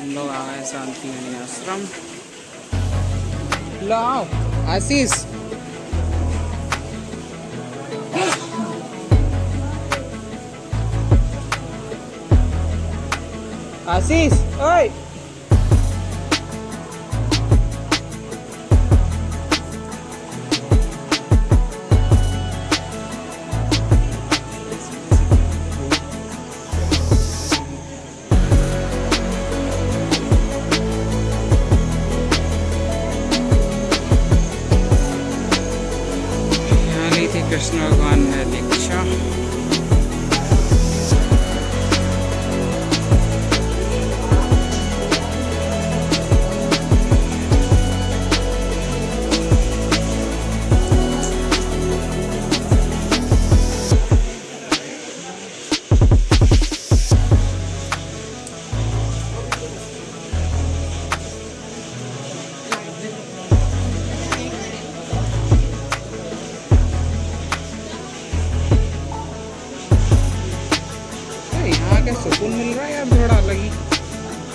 हम लोग आ गए शांति आश्रम। लाओ आशीष। आशीष ओए। कृष्ण भगवान ने दीक्षा सुकून मिल रहा है या भेड़ा लगी।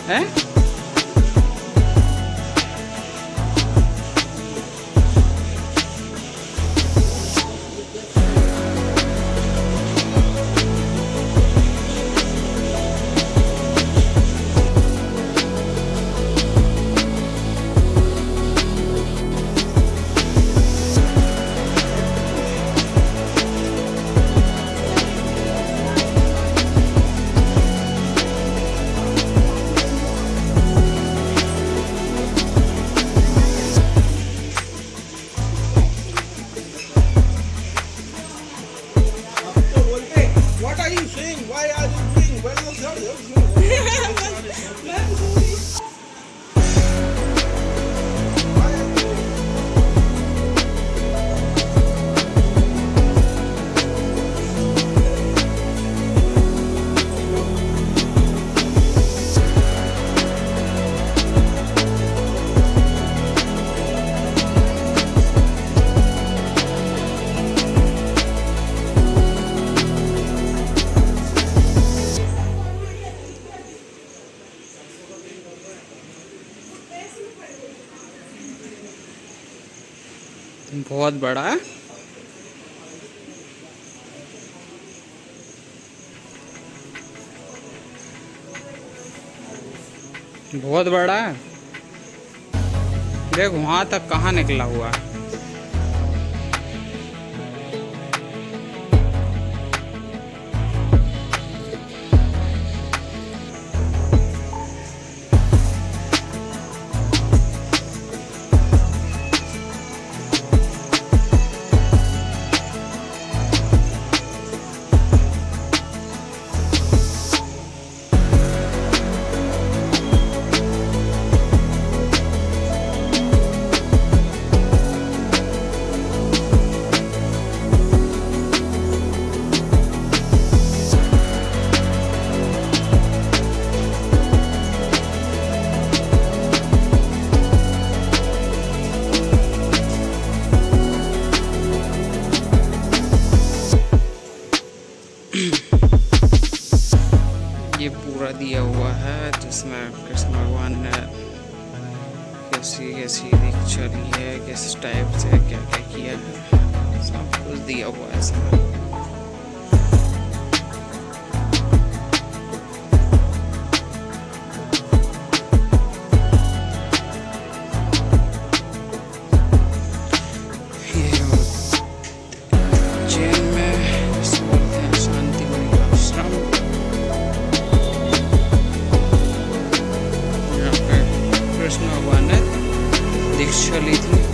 ही? you sing? Why are you sing? बहुत बड़ा है। बहुत बड़ा है। देख वहाँ तक कहा निकला हुआ है? पूरा दिया हुआ है जिसमें कृष्ण भगवान ने कैसी कैसी दीक्षा ली है, किस टाइप से क्या क्या किया है, सब कुछ दिया हुआ है दीक्षा ली थी।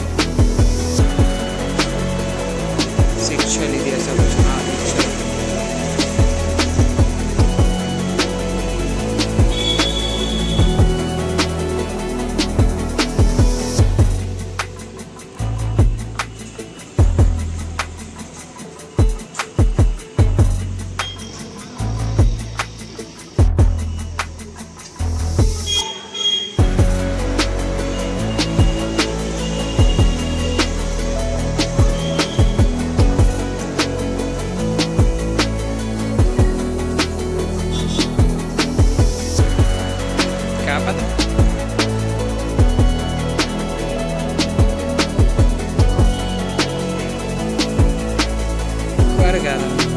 gara-gara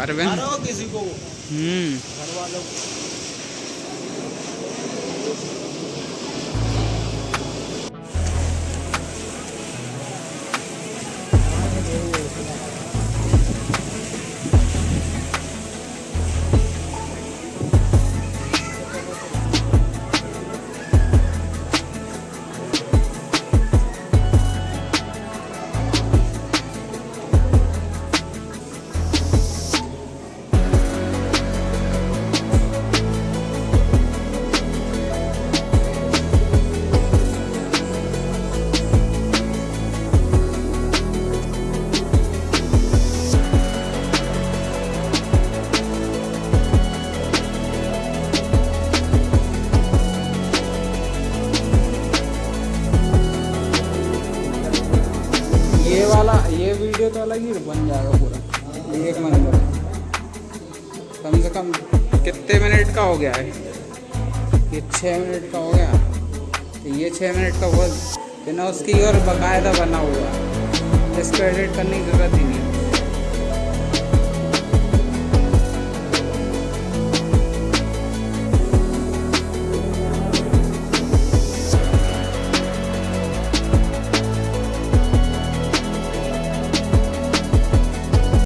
अरविंद किसी को। हम्म। वाला, ये वीडियो तो अलग ही बन जाएगा पूरा। एक मिनट कम से कम कितने मिनट का हो गया है? ये छः मिनट का हो गया। तो ये छः मिनट का वो बिना उसकी और बाकायदा बना हुआ। है इसको एडिट करने की ज़रूरत ही नहीं